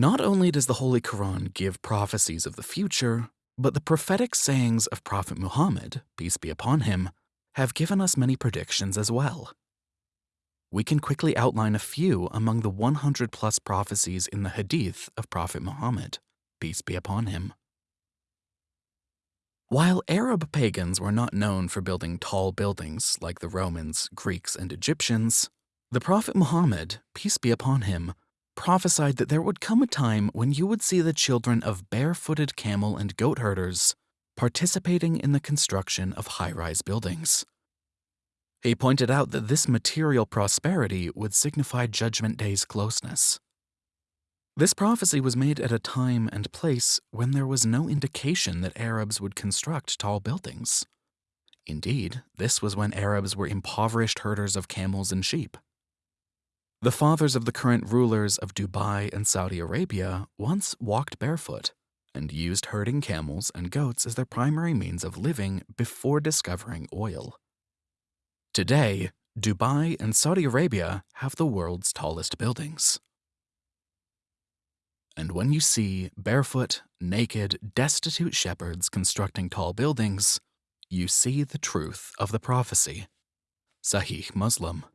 Not only does the Holy Quran give prophecies of the future, but the prophetic sayings of Prophet Muhammad, peace be upon him, have given us many predictions as well. We can quickly outline a few among the 100 plus prophecies in the Hadith of Prophet Muhammad, peace be upon him. While Arab pagans were not known for building tall buildings like the Romans, Greeks, and Egyptians, the Prophet Muhammad, peace be upon him, prophesied that there would come a time when you would see the children of barefooted camel and goat herders participating in the construction of high rise buildings. He pointed out that this material prosperity would signify Judgment Day's closeness. This prophecy was made at a time and place when there was no indication that Arabs would construct tall buildings. Indeed, this was when Arabs were impoverished herders of camels and sheep. The fathers of the current rulers of Dubai and Saudi Arabia once walked barefoot and used herding camels and goats as their primary means of living before discovering oil. Today, Dubai and Saudi Arabia have the world's tallest buildings. And when you see barefoot, naked, destitute shepherds constructing tall buildings, you see the truth of the prophecy. Sahih Muslim